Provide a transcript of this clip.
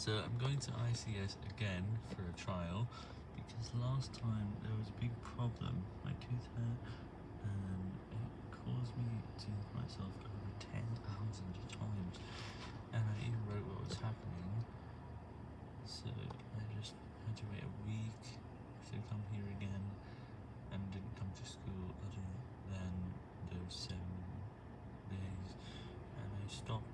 So I'm going to ICS again for a trial because last time there was a big problem. My tooth hurt and it caused me to hit myself over 10,000 times and I even wrote what was happening. So I just had to wait a week to come here again and didn't come to school other than those seven days and I stopped